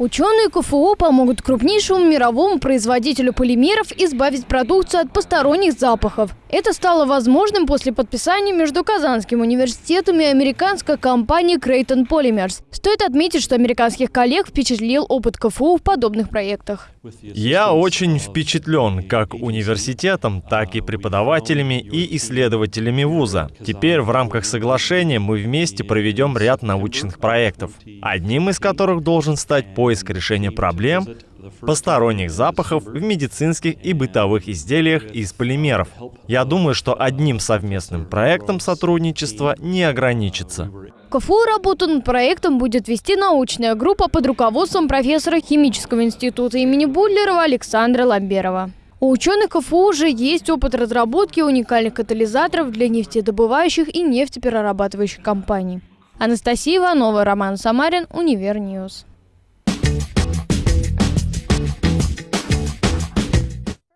Ученые КФУ помогут крупнейшему мировому производителю полимеров избавить продукцию от посторонних запахов. Это стало возможным после подписания между Казанским университетом и американской компанией Creighton Polymers. Стоит отметить, что американских коллег впечатлил опыт КФУ в подобных проектах. Я очень впечатлен как университетом, так и преподавателями и исследователями вуза. Теперь в рамках соглашения мы вместе проведем ряд научных проектов, одним из которых должен стать поиск решения проблем посторонних запахов в медицинских и бытовых изделиях из полимеров. Я думаю, что одним совместным проектом сотрудничества не ограничится. КФУ работу над проектом будет вести научная группа под руководством профессора химического института имени Будлерова Александра Ламберова. У ученых КФУ уже есть опыт разработки уникальных катализаторов для нефтедобывающих и нефтеперерабатывающих компаний. Анастасия Иванова, Роман Самарин, Универньюз.